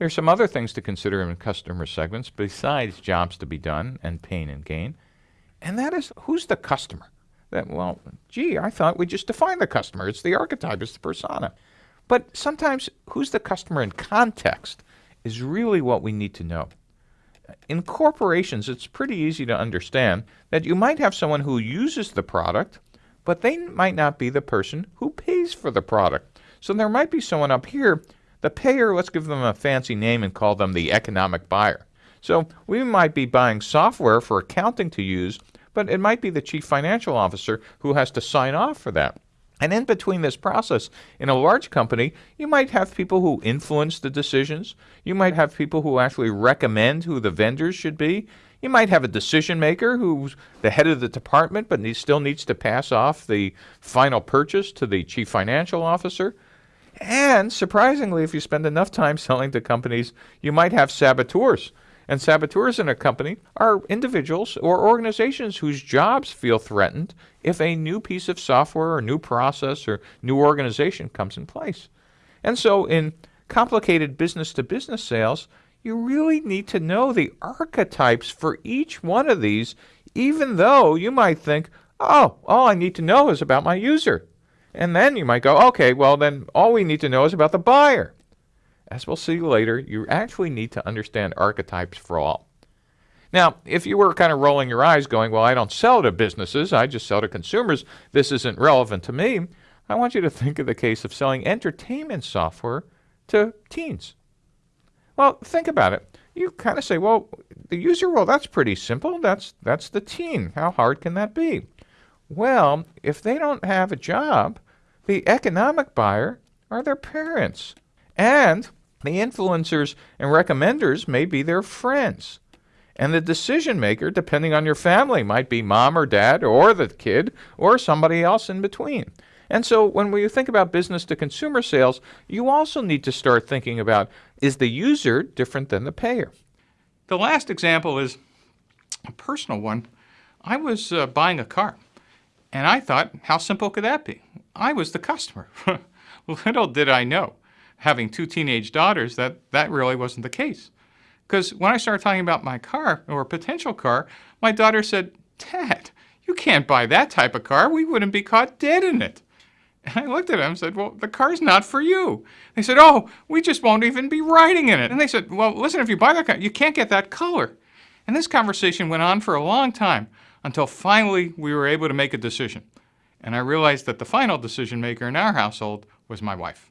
There's some other things to consider in customer segments besides jobs to be done and pain and gain. And that is who's the customer? That well, gee, I thought we just defined the customer. It's the archetype, it's the persona. But sometimes who's the customer in context is really what we need to know. In corporations, it's pretty easy to understand that you might have someone who uses the product, but they might not be the person who pays for the product. So there might be someone up here, the payer, let's give them a fancy name and call them the economic buyer. So we might be buying software for accounting to use, but it might be the chief financial officer who has to sign off for that. And in between this process, in a large company, you might have people who influence the decisions. You might have people who actually recommend who the vendors should be. You might have a decision maker who's the head of the department, but he still needs to pass off the final purchase to the chief financial officer. And surprisingly, if you spend enough time selling to companies, you might have saboteurs and saboteurs in a company are individuals or organizations whose jobs feel threatened if a new piece of software or new process or new organization comes in place. And so in complicated business to business sales, you really need to know the archetypes for each one of these, even though you might think, oh, all I need to know is about my user. And then you might go, okay, well, then all we need to know is about the buyer as we'll see later, you actually need to understand archetypes for all. Now, if you were kind of rolling your eyes going, well, I don't sell to businesses, I just sell to consumers, this isn't relevant to me, I want you to think of the case of selling entertainment software to teens. Well, think about it. You kind of say, well, the user, well, that's pretty simple. That's, that's the teen. How hard can that be? Well, if they don't have a job, the economic buyer are their parents. And the influencers and recommenders may be their friends. And the decision maker, depending on your family, might be mom or dad or the kid or somebody else in between. And so when we think about business to consumer sales, you also need to start thinking about is the user different than the payer? The last example is a personal one. I was uh, buying a car and I thought, how simple could that be? I was the customer. Little did I know having two teenage daughters that that really wasn't the case. Because when I started talking about my car or potential car, my daughter said, Dad, you can't buy that type of car. We wouldn't be caught dead in it. And I looked at them and said, well, the car's not for you. They said, oh, we just won't even be riding in it. And they said, well, listen, if you buy that car, you can't get that color. And this conversation went on for a long time until finally we were able to make a decision. And I realized that the final decision maker in our household was my wife.